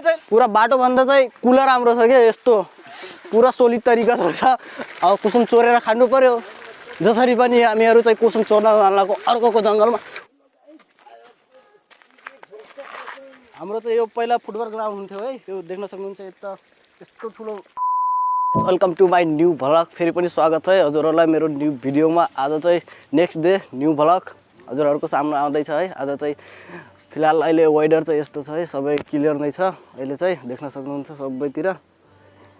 पुरा बाटोभन्दा चाहिँ कुलर राम्रो छ क्या यस्तो। पुरा सोलिड तरिका छ अब कुसुम चोरेर खानु पर्यो। जसरी पनि हामीहरू चाहिँ कुसुम चोर्न जानको अर्कोको जङ्गलमा। हाम्रो चाहिँ यो पहिला फुटबल ग्राउन्ड हुन्थ्यो है। त्यो देख्न सक्नुहुन्छ यता यस्तो ठुलो। Welcome to my new vlog फेरि पनि स्वागत छ है हजुरहरूलाई मेरो न्यू भिडियोमा आज चाहिँ नेक्स्ट डे न्यू भ्लग हजुरहरूको सामना आउँदैछ है। आज चाहिँ फिलहाल अहिले वेदर चाहिँ यस्तो छ है सबै क्लियर नै छ। अहिले चाहिँ देख्न सक्नुहुन्छ सबैतिर।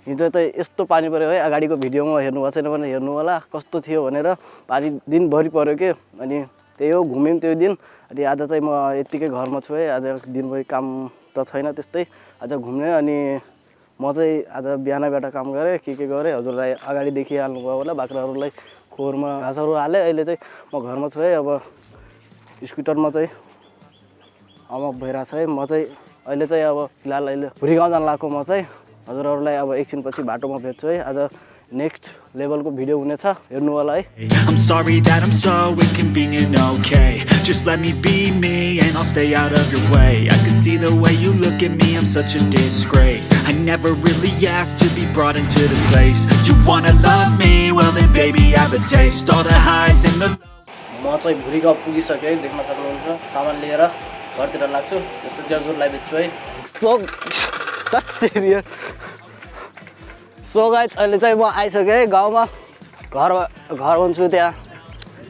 हिजो चाहिँ यस्तो पानी पऱ्यो है अगाडिको भिडियोमा हेर्नु भएको छैन भने हेर्नु होला कस्तो थियो भनेर पानी दिनभरि पऱ्यो कि? अनि त्यही हो घुम्यौँ त्यो दिन। अनि आज चाहिँ म यत्तिकै घरमा छु है आज दिनभरि काम त छैन त्यस्तै। आज घुम्ने अनि म चाहिँ आज बिहानबाट काम गरेँ के के गरेँ हजुरलाई अगाडि देखिहाल्नुभयो होला बाख्राहरूलाई खोरमा घाँसहरू हालेँ। अहिले चाहिँ म घरमा छु है अब स्कुटरमा चाहिँ अब भइरहेको छ है। म चाहिँ अहिले चाहिँ अब फिलहाल अहिले भुरी जान लाएको म चाहिँ। हजुरहरूलाई अब एकछिनपछि बाटोमा भेट्छु है। आज नेक्स्ट लेभलको भिडियो हुनेछ। हेर्नु होला है। म चाहिँ भुरी पुगिसकेँ देख्न सक्नुहुन्छ। सामान लिएर। घरतिर लाग्छु यस्तो ज्याजुरलाई बेच्छु है। सो तेरिया सो गाइज अहिले चाहिँ म आइसकेँ है गाउँमा। घर घर भन्छु त्यहाँ।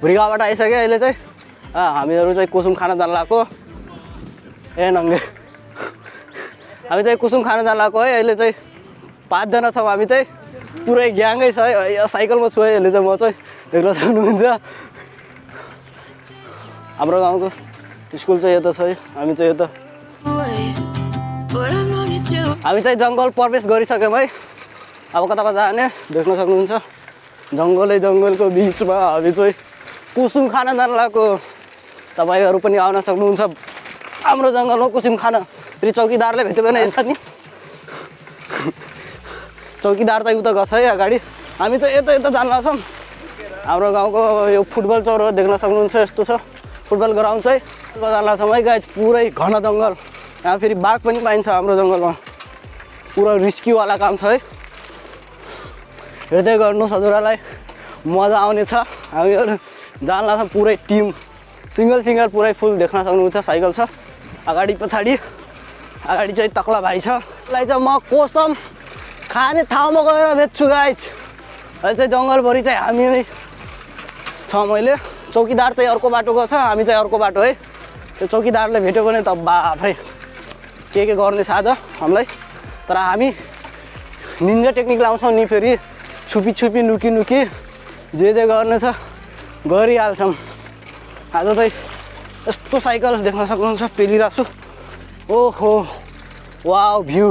भुरी गाउँबाट आइसकेँ अहिले चाहिँ। हामीहरू चाहिँ कुसुम खान जान लगाएको ए नङ्गे। हामी चाहिँ कुसुम खान जान लगाएको है अहिले चाहिँ। पाँचजना छौँ हामी चाहिँ। पुरै ग्याङै छ है। साइकलमा छु है अहिले चाहिँ म चाहिँ। देख्न सक्नुहुन्छ। हाम्रो गाउँको स्कुल चाहिँ यता छ है हामी चाहिँ यता हामी चाहिँ जङ्गल प्रवेश गरिसक्यौँ है अब कता कता जाने देख्न सक्नुहुन्छ जङ्गलै जङ्गलको बिचमा हामी चाहिँ कुसुम खान जान लगाएको तपाईँहरू पनि आउन सक्नुहुन्छ हाम्रो जङ्गलमा कुसुम खान फेरि चौकीदारले भेट्यो भने हेर्छ नि चौकीदार चाहिँ उता गछ है अगाडि हामी चाहिँ यता यता जान लाग्छौँ हाम्रो गाउँको यो फुटबल चौर देख्न सक्नुहुन्छ यस्तो छ फुटबल ग्राउन्ड चाहिँ है गाई पुरै घन जङ्गल। यहाँ फेरि बाघ पनि पाइन्छ हाम्रो जङ्गलमा। पुरा रिस्कीवाला काम छ है। हेर्दै गर्नुहोस् हजुरहरूलाई। मजा आउनेछ। हामीहरू जान लाग्छ पुरै टिम। सिङ्गल सिङ्गल पुरै फुल देख्न सक्नुहुन्छ। साइकल छ। अगाडि पछाडि। अगाडि चाहिँ तक्ला भाइ छ। यसलाई चाहिँ म कोसम खाने ठाउँमा गएर बेच्छु गाइज। अहिले चाहिँ जङ्गलभरि चाहिँ हामी नै छ मैले। चौकीदार चाहिँ अर्को बाटोको छ हामी चाहिँ अर्को बाटो है। त्यो चौकीदारले भेट्यो भने त बाफ्रै के के गर्ने साझ हामीलाई? तर हामी निन्जा टेक्निक लाउँछौँ नि फेरि। छुपी छुपी नुकी नुकी जे जे गर्ने छ गरिहाल्छौँ। आज चाहिँ यस्तो साइकल देख्न सक्नुहुन्छ पेलिरहेको छु ओहो wow view.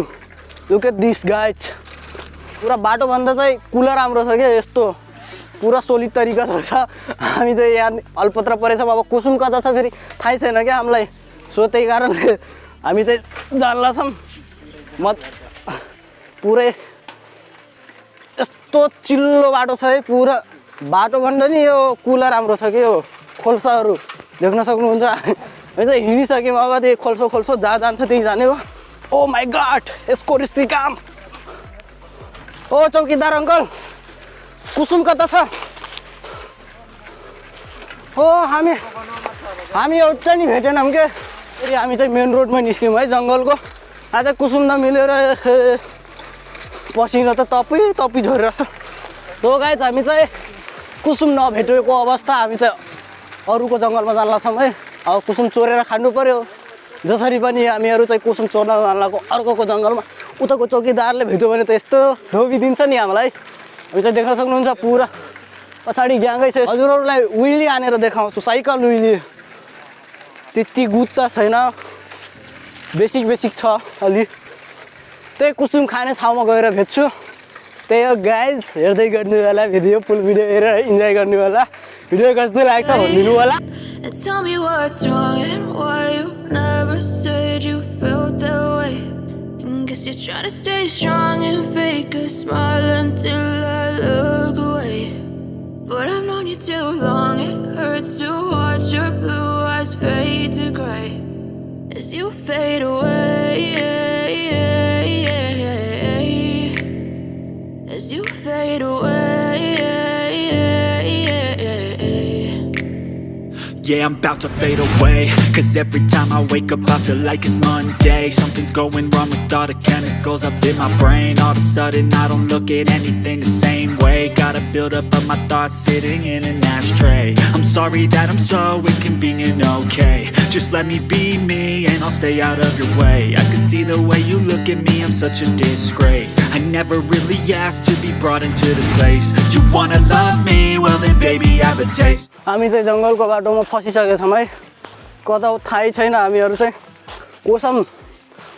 Look at this guys पुरा बाटोभन्दा चाहिँ कुलर राम्रो छ क्या यस्तो। पुरा सोलिड तरिका छ हामी चाहिँ यहाँ अल्पत्र परेछौँ अब कुसुम कता छ फेरि थाहै छैन क्या हामीलाई सो त्यही कारणले हामी चाहिँ जान्ला छौँ म पुरै यस्तो चिल्लो बाटो छ है पुरा बाटोभन्दा नि यो कुलर राम्रो छ कि यो खोल्साहरू देख्न सक्नुहुन्छ हामी चाहिँ हिँडिसक्यौँ अब त्यही खोल्सो खोल्सो जहाँ जान्छ त्यहीँ जाने हो। ओ माई गड यसको रिस्की काम। ओ चौकीदार अङ्कल कुसुम कता छ हो हामी हामी एउटा नि भेटेनौँ के फेरि हामी चाहिँ मेन रोडमा निस्क्यौँ है जङ्गलको। आज कुसुम नमिलेर ए, पसिना त तपै तपी झरेर। हो गाइज हामी चाहिँ कुसुम नभेटेको अवस्था। हामी चाहिँ अरूको जङ्गलमा जान लाग्छौँ है। अब कुसुम चोरेर खानु पऱ्यो जसरी पनि हामीहरू चाहिँ कुसुम चोर्न जान लागेको अर्कोको जङ्गलमा उताको चौकीदारले भेट्यो भने त यस्तो धोबिदिन्छ नि हामीलाई। हामी चाहिँ देख्न सक्नुहुन्छ पुरा। पछाडि ग्याङ्गै छ हजुरहरूलाई विली हानेर देखाउँछु साइकल विली त्यति गुद त छैन। बेसिक बेसिक छ अलि। त्यही कुसुम खाने ठाउँमा गएर भेट्छु। त्यही हो गाइज हेर्दै गर्नु होला भिडियो फुल भिडियो हेरेर इन्जोय गर्नु होला भिडियो कस्तो लाग्छ भनिदिनु होला। And tell me what's wrong and why you never said you felt that way Guess you're trying to stay strong and fake a smile until I look away. But I've known you too long, it hurts to watch your blue eyes fade to gray As you fade away Yeah, I'm about to fade away. Cause every time I wake up I feel like it's Monday. Something's going wrong with all the chemicals up in my brain. All of a sudden I don't look at anything the same way. Gotta build up of my thoughts sitting in an ashtray. I'm sorry that I'm so inconvenient, okay. Just let me be me and I'll stay out of your way. I can see the way you look at me, I'm such a disgrace. I never really asked to be brought into this place. You wanna love me, well then baby I have a taste हामी चाहिँ जङ्गलको बाटोमा फसिसकेका छौँ है कता थाहै छैन हामीहरू चाहिँ कोसम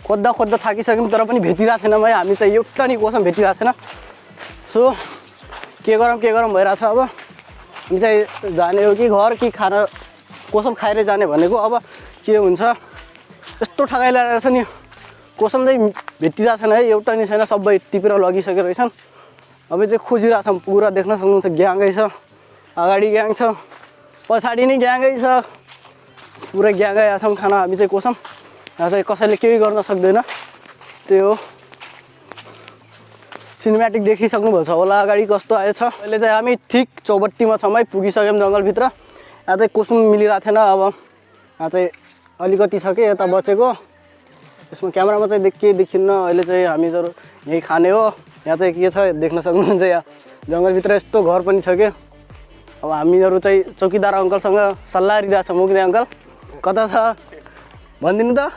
खोज्दा खोज्दा थाकिसक्यौँ तर पनि भेटिरहेको छैनौँ है हामी चाहिँ एउटा नि कोसम भेटिरहेको छैन सो के गरौँ के गरौँ भइरहेको छ अब हामी चाहिँ जाने हो कि घर कि खाना कोसम खाएरै जाने भनेको अब के हुन्छ यस्तो ठगाइ लगाएर छ नि कोसम चाहिँ भेटिरहेको छैन है एउटा नि छैन सबै टिपेर लगिसकेको रहेछन् अब चाहिँ खोजिरहेको छौँ पुरा देख्न सक्नुहुन्छ ग्याङै छ अगाडि ग्याङ छ पछाडि नै ग्याङै छ पुरै ग्याङै आएको छौँ खाना हामी चाहिँ कोसम यहाँ चाहिँ कसैले केही गर्न सक्दैन त्यही हो सिनेमेटिक देखिसक्नुभएको छ होला अगाडि कस्तो आएछ अहिले चाहिँ हामी ठिक चौबत्तीमा छौँ है पुगिसक्यौँ जङ्गलभित्र यहाँ चाहिँ कुसुम मिलिरहेको थिएन अब यहाँ चाहिँ अलिकति छ कि यता बचेको यसमा क्यामेरामा चाहिँ देख केही देखिन्न अहिले चाहिँ हामीहरू यहीँ खाने हो यहाँ चाहिँ के छ देख्न सक्नुहुन्छ यहाँ जङ्गलभित्र यस्तो घर पनि छ कि अब हामीहरू चाहिँ चौकीदार अङ्कलसँग सल्लाह लिइरहेको छ मुग्ने अङ्कल? कता छ? भनिदिनु त।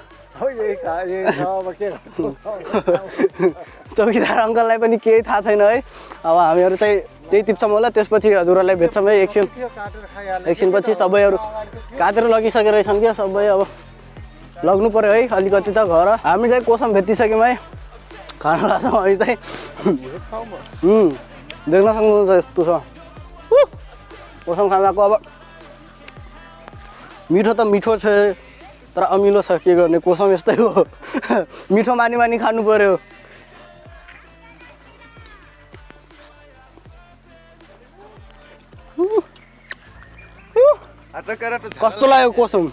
चौकीदार अङ्कललाई पनि केही थाहा छैन है। अब हामीहरू चाहिँ त्यही टिप्छौँ होला। त्यसपछि हजुरहरूलाई भेट्छौँ है। एकछिन एकछिनपछि सबैहरू काटेर लगिसकेको रहेछन् क्या। सबै अब लग्नु पऱ्यो है अलिकति त घर। हामी चाहिँ कोसम भेटिसक्यौँ है। खाना लाग्छौँ हामी चाहिँ। देख्न सक्नुहुन्छ यस्तो छ। कोसम खानाको अब मिठो त मिठो छ तर अमिलो छ के गर्ने कोसम यस्तै हो मिठो मानी मानी खानु पऱ्यो तो कस्तो लाग्यो कोसम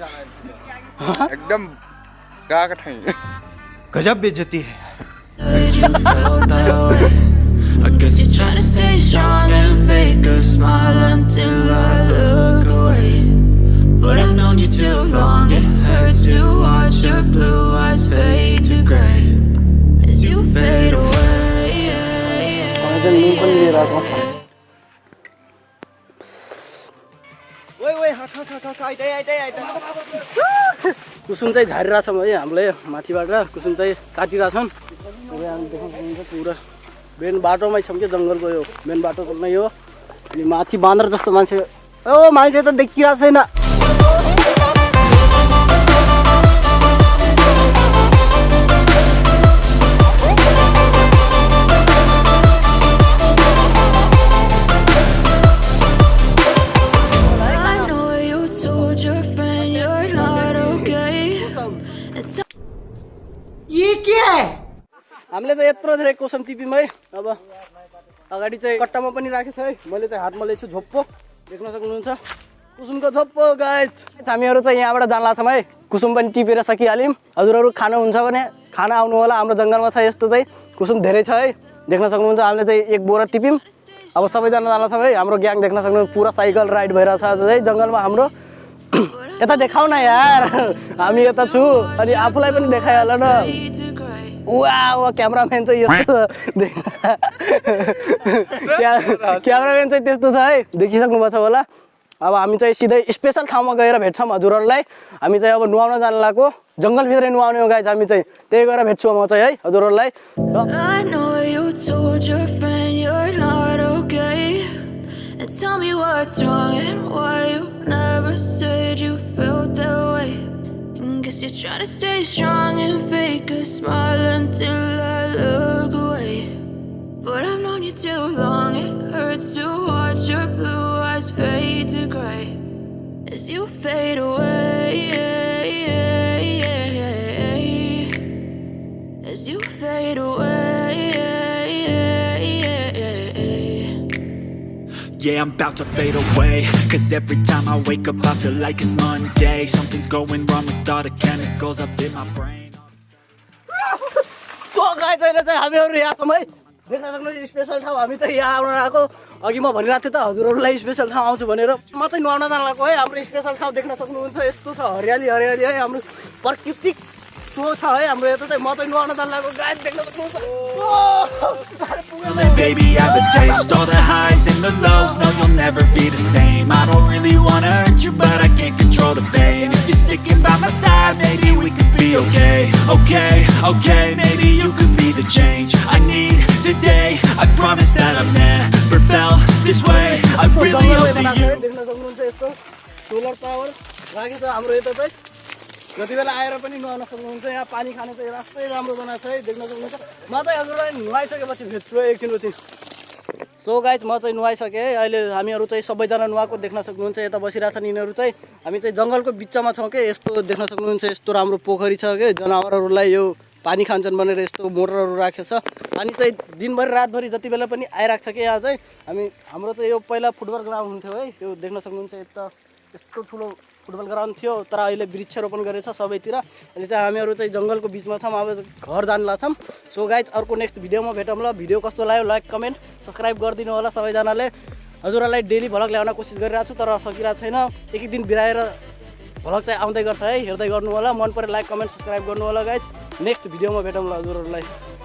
एकदम गएको ठाउँ गजब way? I guess you're trying to stay strong and fake a smile until. But I've known you too long, it hurts to watch your blue eyes fade to gray as you fade away. कुसुम चाहिँ झारिरहेछौँ है हामीले माथिबाट कुसुम चाहिँ काटिरहेछौँ पुरा। Main बाटोमै छौँ कि जङ्गलको यो मेन बाटो नै हो। अनि माथि बाँदर जस्तो मान्छे ओ मान्छे त देखिरहेको छैन। यत्रो धेरै कोसम टिप्यौँ है। अब अगाडि चाहिँ कट्टामा पनि राखेको छ है। मैले चाहिँ हातमा लिएको छु झोप्पो। देख्न सक्नुहुन्छ। कुसुमको झोप्पो गाइज हामीहरू चाहिँ यहाँबाट जान लाग्छौँ है। कुसुम पनि टिपेर सकिहाल्यौँ। हजुरहरू खानुहुन्छ भने खाना आउनु होला। हाम्रो जङ्गलमा छ यस्तो चाहिँ। कुसुम धेरै छ है। देख्न सक्नुहुन्छ हामीले चाहिँ एक बोरा टिप्यौँ। अब सबैजना जान लाग्छौँ है। हाम्रो ग्याङ देख्न सक्नुहुन्छ पुरा साइकल राइड भइरहेछ आज है। जङ्गलमा हाम्रो। यता देखाउ न यार। हामी यता छु। अनि आफूलाई पनि देखाइहाल न। Gray. वा क्यामराम्यान चाहिँ यस्तो छ क्या- क्यामराम्यान चाहिँ त्यस्तो छ है देखिसक्नु भएको छ होला अब हामी चाहिँ सिधै स्पेसल ठाउँमा गएर भेट्छौँ हजुरहरूलाई हामी चाहिँ अब नुहाउन जानु लागेको जङ्गलभित्रै नुहाउने हो गाइज हामी चाहिँ त्यही गएर भेट्छु म चाहिँ है हजुरहरूलाई र You're trying to stay strong and fake a smile until I look away. But I've known you too long, it hurts to watch your blue eyes fade to gray as you fade away. As you fade away. Yeah, I'm about to fade away. Cause every time I wake up I feel like it's Monday. Something's going wrong with all the chemicals up in my brain. Guys अहिले चाहिँ हामीहरू यहाँ छौँ है देख्न सक्नुहुन्छ special ठाउँ हामी चाहिँ यहाँ आएको अघि म भनिरहेको थिएँ त हजुरहरूलाई स्पेसल ठाउँ आउँछु भनेर म नुहाउन जान लागेको है हाम्रो स्पेसल ठाउँ देख्न सक्नुहुन्छ यस्तो छ हरियाली हरियाली है हाम्रो प्राकृतिक सो छ है हाम्रो यता चाहिँ म चाहिँ नुहाउन जान लागेको गाई देख्न सक्नुहुन्छ ओ, साह्रै पुगेन है। Baby, I have a taste all the highs and the lows. No, you'll never be the same. I don't really wanna hurt you, but I can't control the pain. If you're sticking by my side, maybe we could be okay. Okay, okay, maybe you could be the change I need today. I promise that I've never felt this way. I यस्तो really जङ्गलै hope that बनाएको छ you. है, देख्न सक्नुहुन्छ यस्तो solar power राखेको छ हाम्रो यता चाहिँ जति बेला आएर पनि नुहाउन सक्नुहुन्छ यहाँ पानी खाने चाहिँ रास्तै राम्रो बनाएको छ है देख्न सक्नुहुन्छ। म चाहिँ हजुरलाई नुहाइसकेपछि भेट्छु है एकछिनपछि सो गाइज म चाहिँ नुहाइसकेँ है अहिले हामीहरू चाहिँ सबैजना नुहाएको देख्न सक्नुहुन्छ यता बसिरहेछन् यिनीहरू चाहिँ। हामी चाहिँ जङ्गलको बिचमा छौँ कि यस्तो देख्न सक्नुहुन्छ यस्तो राम्रो पोखरी छ कि। जनावरहरूलाई यो पानी खान्छन् भनेर यस्तो मोटरहरू राखेको छ। पानी चाहिँ दिनभरि रातभरि जति बेला पनि आइरहेको छ कि यहाँ चाहिँ हामी हाम्रो चाहिँ यो पहिला फुटबल ग्राउन्ड हुन्थ्यो है त्यो देख्न सक्नुहुन्छ यता यस्तो ठुलो फुटबल ग्राउन्ड थियो तर अहिले वृक्षरोपण गरेछ सबैतिर। अहिले चाहिँ हामीहरू चाहिँ जङ्गलको बिचमा छौँ अब घर जान लाग्छौँ सो गाइज अर्को नेक्स्ट भिडियोमा भेटौँ ल भिडियो कस्तो लाग्यो लाइक कमेन्ट सब्सक्राइब गरिदिनु होला सबैजनाले। हजुरहरूलाई डेली भ्लग ल्याउन कोसिस गरिरहेको छु तर सकिरहेको छैन। एक एक दिन बिराएर भ्लग चाहिँ आउँदै गर्छ है हेर्दै गर्नु होला। मन पऱ्यो लाइक कमेन्ट सब्सक्राइब गर्नु होला गाइज नेक्स्ट भिडियोमा भेटौँ ल हजुरहरूलाई।